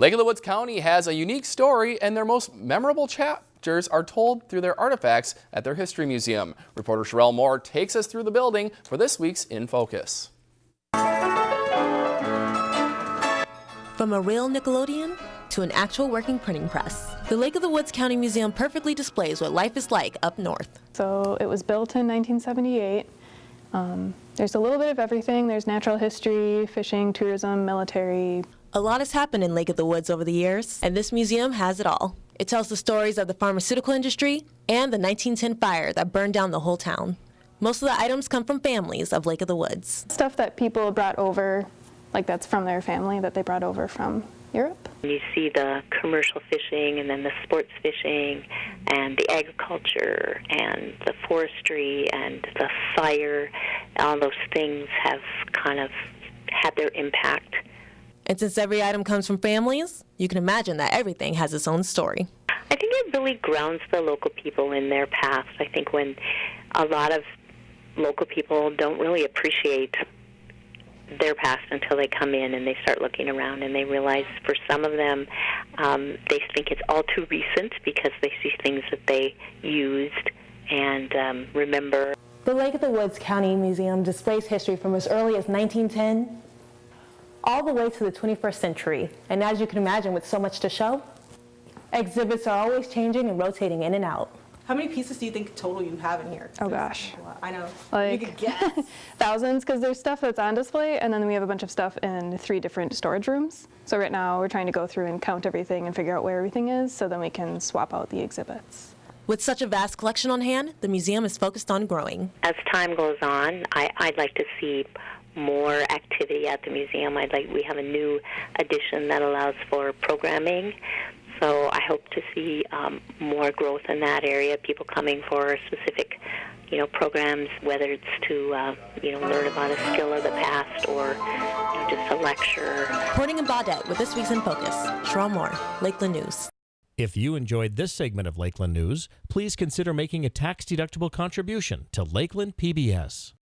Lake of the Woods County has a unique story and their most memorable chapters are told through their artifacts at their History Museum. Reporter Sherelle Moore takes us through the building for this week's In Focus. From a real Nickelodeon to an actual working printing press, the Lake of the Woods County Museum perfectly displays what life is like up north. So it was built in 1978. Um, there's a little bit of everything. There's natural history, fishing, tourism, military. A lot has happened in Lake of the Woods over the years, and this museum has it all. It tells the stories of the pharmaceutical industry and the 1910 fire that burned down the whole town. Most of the items come from families of Lake of the Woods. Stuff that people brought over like that's from their family that they brought over from Europe. You see the commercial fishing and then the sports fishing and the agriculture and the forestry and the fire. All those things have kind of had their impact. And since every item comes from families, you can imagine that everything has its own story. I think it really grounds the local people in their past. I think when a lot of local people don't really appreciate their past until they come in and they start looking around and they realize for some of them um, they think it's all too recent because they see things that they used and um, remember. The Lake of the Woods County Museum displays history from as early as 1910 all the way to the 21st century. And as you can imagine, with so much to show, exhibits are always changing and rotating in and out. How many pieces do you think total you have in here? Oh gosh. I know. Like you could guess. thousands because there's stuff that's on display and then we have a bunch of stuff in three different storage rooms. So right now we're trying to go through and count everything and figure out where everything is so then we can swap out the exhibits. With such a vast collection on hand, the museum is focused on growing. As time goes on, I, I'd like to see more activity at the museum. I'd like we have a new addition that allows for programming so I hope to see um, more growth in that area, people coming for specific you know, programs, whether it's to, uh, you know, learn about a skill of the past or you know, just a lecture. Reporting in Baudette with this week's In Focus, Sherelle Moore, Lakeland News. If you enjoyed this segment of Lakeland News, please consider making a tax-deductible contribution to Lakeland PBS.